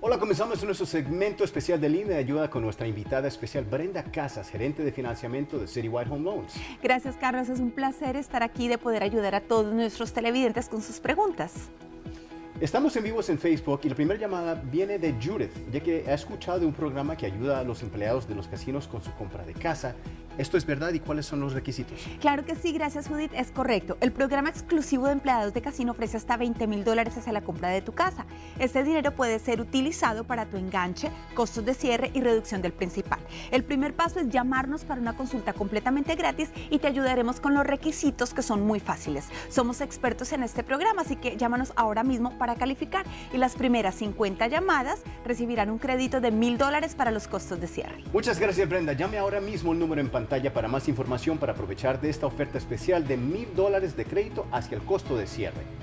Hola, comenzamos nuestro segmento especial de línea de ayuda con nuestra invitada especial Brenda Casas, gerente de financiamiento de Citywide Home Loans. Gracias, Carlos. Es un placer estar aquí de poder ayudar a todos nuestros televidentes con sus preguntas. Estamos en vivos en Facebook y la primera llamada viene de Judith, ya que ha escuchado de un programa que ayuda a los empleados de los casinos con su compra de casa. ¿Esto es verdad y cuáles son los requisitos? Claro que sí, gracias Judith, es correcto. El programa exclusivo de empleados de casino ofrece hasta 20 mil dólares hacia la compra de tu casa. Este dinero puede ser utilizado para tu enganche, costos de cierre y reducción del principal. El primer paso es llamarnos para una consulta completamente gratis y te ayudaremos con los requisitos que son muy fáciles. Somos expertos en este programa, así que llámanos ahora mismo para calificar y las primeras 50 llamadas recibirán un crédito de mil dólares para los costos de cierre. Muchas gracias Brenda. Llame ahora mismo el número en pantalla para más información para aprovechar de esta oferta especial de mil dólares de crédito hacia el costo de cierre.